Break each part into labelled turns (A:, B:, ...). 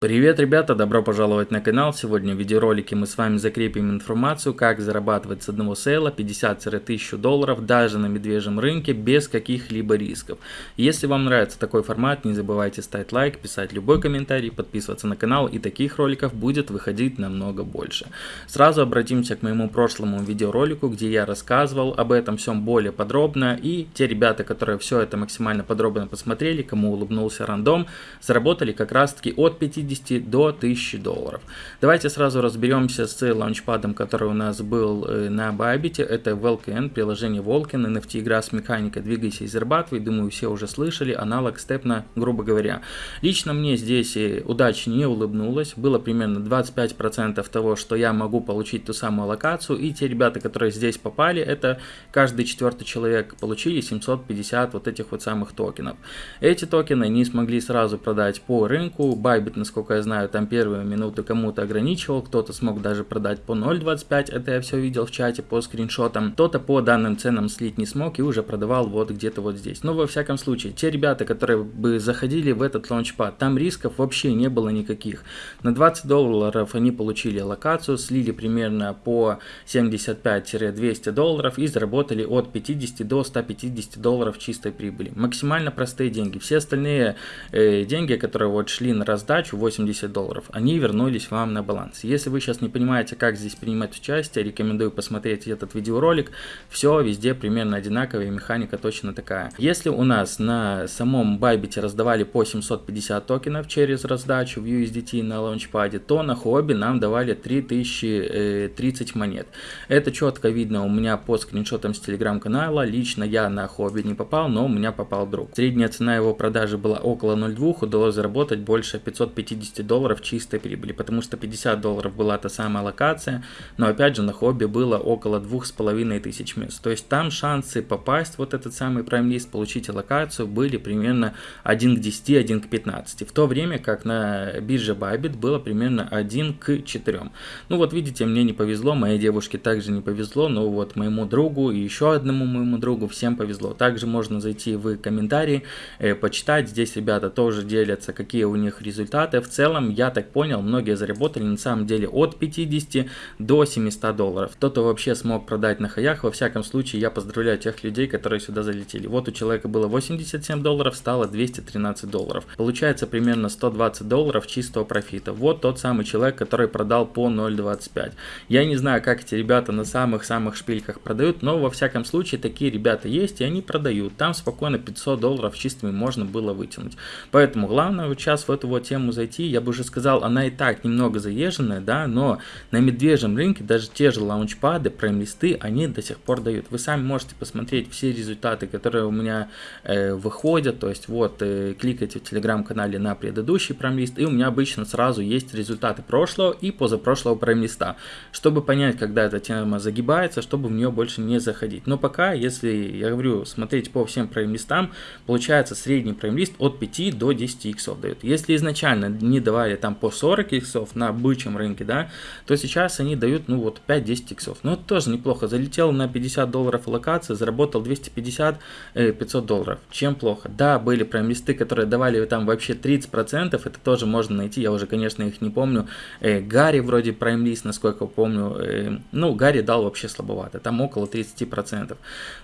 A: Привет, ребята! Добро пожаловать на канал. Сегодня в видеоролике мы с вами закрепим информацию, как зарабатывать с одного сейла 50-1000 долларов даже на медвежьем рынке без каких-либо рисков. Если вам нравится такой формат, не забывайте ставить лайк, писать любой комментарий, подписываться на канал и таких роликов будет выходить намного больше. Сразу обратимся к моему прошлому видеоролику, где я рассказывал об этом всем более подробно и те ребята, которые все это максимально подробно посмотрели, кому улыбнулся рандом, заработали как раз таки от 50 50 до 1000 долларов. Давайте сразу разберемся с лаунчпадом, который у нас был э, на Bybit. Это Vulcan, приложение Vulcan, NFT игра с механикой «Двигайся и зарабатывай». Думаю, все уже слышали, аналог степна, грубо говоря. Лично мне здесь э, удача не улыбнулась. Было примерно 25% того, что я могу получить ту самую локацию. И те ребята, которые здесь попали, это каждый четвертый человек получили 750 вот этих вот самых токенов. Эти токены не смогли сразу продать по рынку. Bybit, насколько насколько я знаю, там первые минуты кому-то ограничивал, кто-то смог даже продать по 0.25, это я все видел в чате по скриншотам, кто-то по данным ценам слить не смог и уже продавал вот где-то вот здесь. Но во всяком случае, те ребята, которые бы заходили в этот лаунчпад, там рисков вообще не было никаких. На 20 долларов они получили локацию, слили примерно по 75-200 долларов и заработали от 50 до 150 долларов чистой прибыли. Максимально простые деньги. Все остальные э, деньги, которые вот шли на раздачу, 80 долларов, они вернулись вам на баланс. Если вы сейчас не понимаете, как здесь принимать участие, рекомендую посмотреть этот видеоролик. Все везде примерно одинаково механика точно такая. Если у нас на самом Bybit раздавали по 750 токенов через раздачу в USDT на лаунчпаде, то на хобби нам давали 3030 э, монет. Это четко видно у меня по скриншотам с телеграм-канала. Лично я на хобби не попал, но у меня попал друг. Средняя цена его продажи была около 0,2, удалось заработать больше 550 50 долларов чистой прибыли, потому что 50 долларов была та самая локация, но опять же на хобби было около 2500 мест. То есть там шансы попасть вот этот самый List, получить локацию были примерно 1 к 10, 1 к 15. В то время как на бирже Bybit было примерно 1 к 4. Ну вот видите, мне не повезло, моей девушке также не повезло, но вот моему другу и еще одному моему другу всем повезло. Также можно зайти в комментарии, э, почитать, здесь ребята тоже делятся, какие у них результаты в целом, я так понял, многие заработали на самом деле от 50 до 700 долларов. Кто-то вообще смог продать на хаях, во всяком случае, я поздравляю тех людей, которые сюда залетели. Вот у человека было 87 долларов, стало 213 долларов. Получается примерно 120 долларов чистого профита. Вот тот самый человек, который продал по 0.25. Я не знаю, как эти ребята на самых-самых шпильках продают, но во всяком случае такие ребята есть и они продают. Там спокойно 500 долларов чистыми можно было вытянуть. Поэтому главное сейчас в эту вот тему зайти найти, я бы уже сказал, она и так немного заезженная, да, но на медвежьем рынке даже те же лаунчпады, прайм-листы, они до сих пор дают. Вы сами можете посмотреть все результаты, которые у меня э, выходят, то есть вот э, кликайте в телеграм-канале на предыдущий прайм-лист, и у меня обычно сразу есть результаты прошлого и позапрошлого прайм-листа, чтобы понять, когда эта тема загибается, чтобы в нее больше не заходить. Но пока, если, я говорю, смотреть по всем прайм-листам, получается средний прайм-лист от 5 до 10 иксов дает. Если изначально не давали там по 40 иксов на бычьем рынке, да, то сейчас они дают, ну вот 5-10 иксов. Ну это тоже неплохо. Залетел на 50 долларов локации, заработал 250-500 э, долларов. Чем плохо? Да, были прям листы, которые давали там вообще 30%, это тоже можно найти, я уже, конечно, их не помню. Э, Гарри вроде прайм лист, насколько помню, э, ну, Гарри дал вообще слабовато, там около 30%.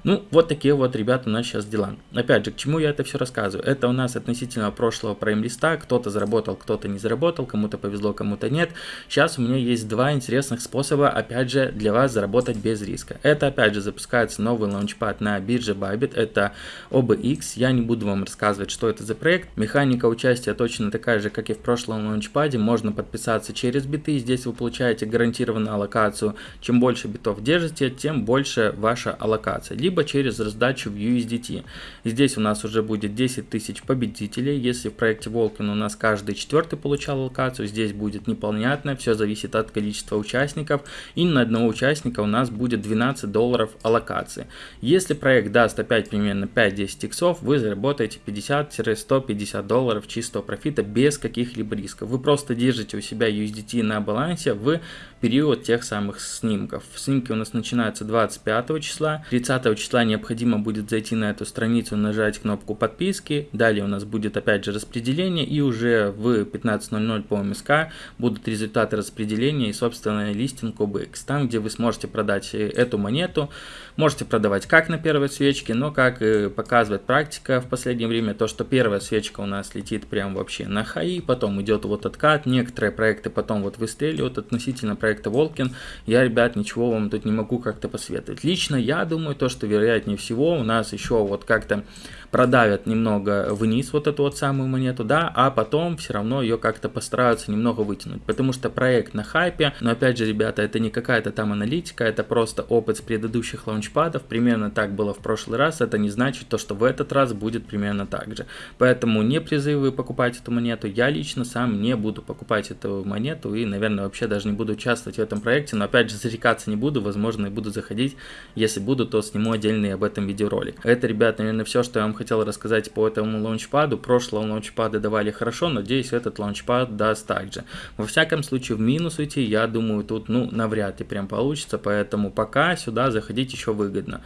A: Ну, вот такие вот, ребята, у нас сейчас дела. Опять же, к чему я это все рассказываю? Это у нас относительно прошлого прайм листа, кто-то заработал, кто-то не заработал, кому-то повезло, кому-то нет. Сейчас у меня есть два интересных способа, опять же, для вас заработать без риска. Это, опять же, запускается новый лаунчпад на бирже Bybit, это OBX. Я не буду вам рассказывать, что это за проект. Механика участия точно такая же, как и в прошлом лаунчпаде. Можно подписаться через биты, здесь вы получаете гарантированную аллокацию. Чем больше битов держите, тем больше ваша аллокация. Либо через раздачу в USDT. Здесь у нас уже будет 10 тысяч победителей. Если в проекте Волкин у нас каждый четвертый четвертый получал локацию, здесь будет непонятно, все зависит от количества участников, и на одного участника у нас будет 12 долларов аллокации. Если проект даст опять примерно 5-10 иксов, вы заработаете 50-150 долларов чистого профита без каких-либо рисков. Вы просто держите у себя USDT на балансе в период тех самых снимков. Снимки у нас начинаются 25 числа, 30 числа необходимо будет зайти на эту страницу, нажать кнопку подписки, далее у нас будет опять же распределение и уже в 15.00 по МСК будут результаты распределения и, собственно, листинг OBX, там, где вы сможете продать э, эту монету, можете продавать как на первой свечке, но как показывает практика в последнее время, то, что первая свечка у нас летит прям вообще на хаи, потом идет вот откат, некоторые проекты потом вот выстреливают относительно проекта Волкин, я, ребят, ничего вам тут не могу как-то посоветовать. Лично я думаю, то, что вероятнее всего у нас еще вот как-то продавят немного вниз вот эту вот самую монету, да, а потом все равно ее как-то постараются немного вытянуть, потому что проект на хайпе, но опять же, ребята, это не какая-то там аналитика, это просто опыт с предыдущих лаунчпадов, примерно так было в прошлый раз, это не значит то, что в этот раз будет примерно так же, поэтому не призывы покупать эту монету, я лично сам не буду покупать эту монету и, наверное, вообще даже не буду участвовать в этом проекте, но опять же, зарекаться не буду, возможно, и буду заходить, если буду, то сниму отдельный об этом видеоролик. Это, ребят, наверное, все, что я вам хотел рассказать по этому лаунчпаду. Прошлого лаунчпада давали хорошо, надеюсь, этот лаунчпад даст также. Во всяком случае, в минус уйти, я думаю, тут, ну, навряд ли прям получится, поэтому пока сюда заходить еще выгодно.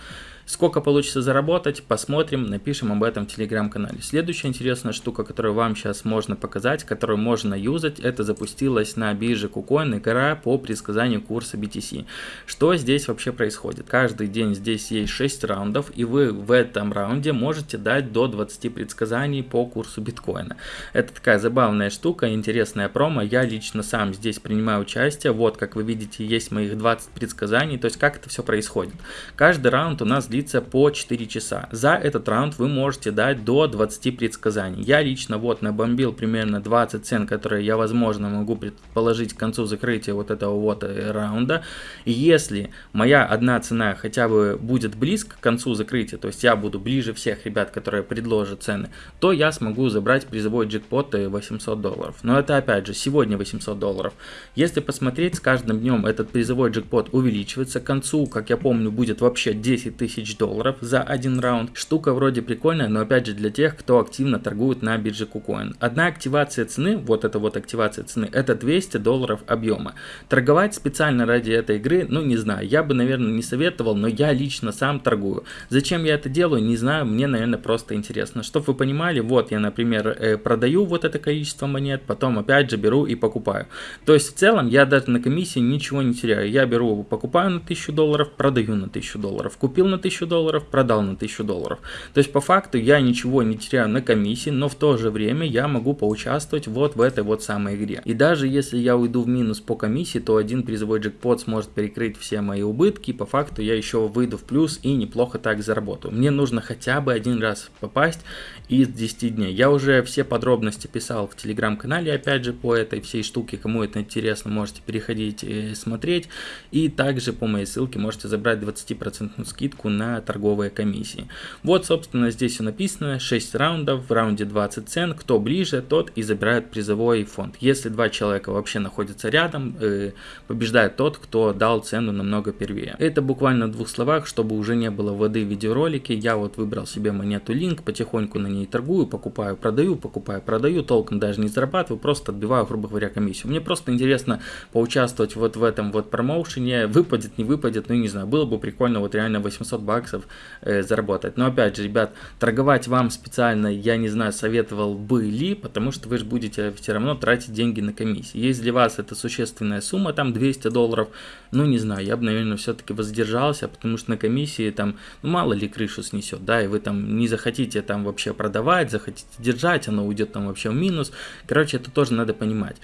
A: Сколько получится заработать, посмотрим, напишем об этом в телеграм-канале. Следующая интересная штука, которую вам сейчас можно показать, которую можно юзать, это запустилась на бирже KuCoin игра по предсказанию курса BTC. Что здесь вообще происходит? Каждый день здесь есть 6 раундов, и вы в этом раунде можете дать до 20 предсказаний по курсу биткоина. Это такая забавная штука, интересная промо. Я лично сам здесь принимаю участие. Вот, как вы видите, есть моих 20 предсказаний. То есть, как это все происходит? Каждый раунд у нас длится длится по 4 часа. За этот раунд вы можете дать до 20 предсказаний. Я лично вот набомбил примерно 20 цен, которые я возможно могу предположить к концу закрытия вот этого вот э, раунда. И если моя одна цена хотя бы будет близко к концу закрытия, то есть я буду ближе всех ребят, которые предложат цены, то я смогу забрать призовой джекпот 800 долларов. Но это опять же сегодня 800 долларов. Если посмотреть, с каждым днем этот призовой джекпот увеличивается. К концу, как я помню, будет вообще 10 тысяч тысяч долларов за один раунд. Штука вроде прикольная, но опять же для тех, кто активно торгует на бирже KuCoin. Одна активация цены, вот эта вот активация цены, это 200 долларов объема. Торговать специально ради этой игры, ну не знаю, я бы, наверное, не советовал, но я лично сам торгую. Зачем я это делаю, не знаю, мне, наверное, просто интересно. Чтобы вы понимали, вот я, например, э, продаю вот это количество монет, потом опять же беру и покупаю. То есть в целом я даже на комиссии ничего не теряю. Я беру, покупаю на 1000 долларов, продаю на 1000 долларов, купил на 1000 1000 долларов, продал на 1000 долларов. То есть по факту я ничего не теряю на комиссии, но в то же время я могу поучаствовать вот в этой вот самой игре. И даже если я уйду в минус по комиссии, то один призовой джекпот сможет перекрыть все мои убытки, по факту я еще выйду в плюс и неплохо так заработаю. Мне нужно хотя бы один раз попасть из 10 дней. Я уже все подробности писал в телеграм-канале, опять же, по этой всей штуке, кому это интересно, можете переходить и смотреть. И также по моей ссылке можете забрать 20% скидку на торговые комиссии. Вот, собственно, здесь все написано, 6 раундов, в раунде 20 цен, кто ближе, тот и забирает призовой фонд. Если два человека вообще находятся рядом, э, побеждает тот, кто дал цену намного первее. Это буквально в двух словах, чтобы уже не было воды в видеоролике, я вот выбрал себе монету Link, потихоньку на ней торгую, покупаю, продаю, покупаю, продаю, толком даже не зарабатываю, просто отбиваю, грубо говоря, комиссию. Мне просто интересно поучаствовать вот в этом вот промоушене, выпадет, не выпадет, ну не знаю, было бы прикольно вот реально 800 баксов э, заработать. Но опять же, ребят, торговать вам специально, я не знаю, советовал бы ли, потому что вы же будете все равно тратить деньги на комиссии. Если для вас это существенная сумма, там 200 долларов, ну не знаю, я бы, наверное, все-таки воздержался, потому что на комиссии там, ну мало ли крышу снесет, да, и вы там не захотите там вообще продавать, захотите держать, оно уйдет там вообще в минус. Короче, это тоже надо понимать.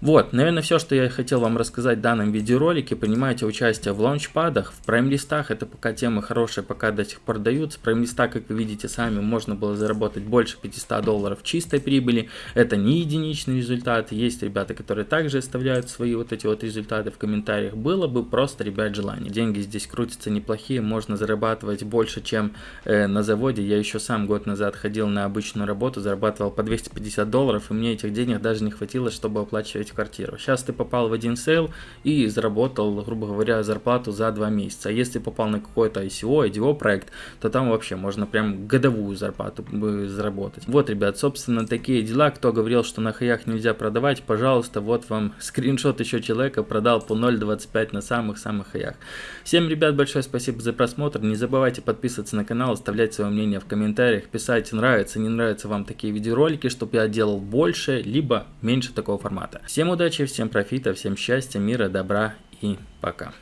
A: Вот, наверное, все, что я хотел вам рассказать в данном видеоролике. Принимайте участие в лаунчпадах, в прайм-листах. Это пока темы хорошие, пока до сих пор даются. Прайм-листа, как вы видите сами, можно было заработать больше 500 долларов чистой прибыли. Это не единичный результат. Есть ребята, которые также оставляют свои вот эти вот результаты в комментариях. Было бы просто, ребят, желание. Деньги здесь крутятся неплохие, можно зарабатывать больше, чем э, на заводе. Я еще сам год назад ходил на обычную работу, зарабатывал по 250 долларов, и мне этих денег даже не хватило, чтобы оплачивать в квартиру. Сейчас ты попал в один sale и заработал, грубо говоря, зарплату за два месяца. А если попал на какой-то ICO, IDO проект, то там вообще можно прям годовую зарплату заработать. Вот, ребят, собственно, такие дела. Кто говорил, что на хаях нельзя продавать, пожалуйста, вот вам скриншот еще человека продал по 0.25 на самых-самых хаях. Всем, ребят, большое спасибо за просмотр. Не забывайте подписываться на канал, оставлять свое мнение в комментариях, писать, нравится, не нравятся вам такие видеоролики, чтобы я делал больше, либо меньше такого формата. Всем удачи, всем профита, всем счастья, мира, добра и пока.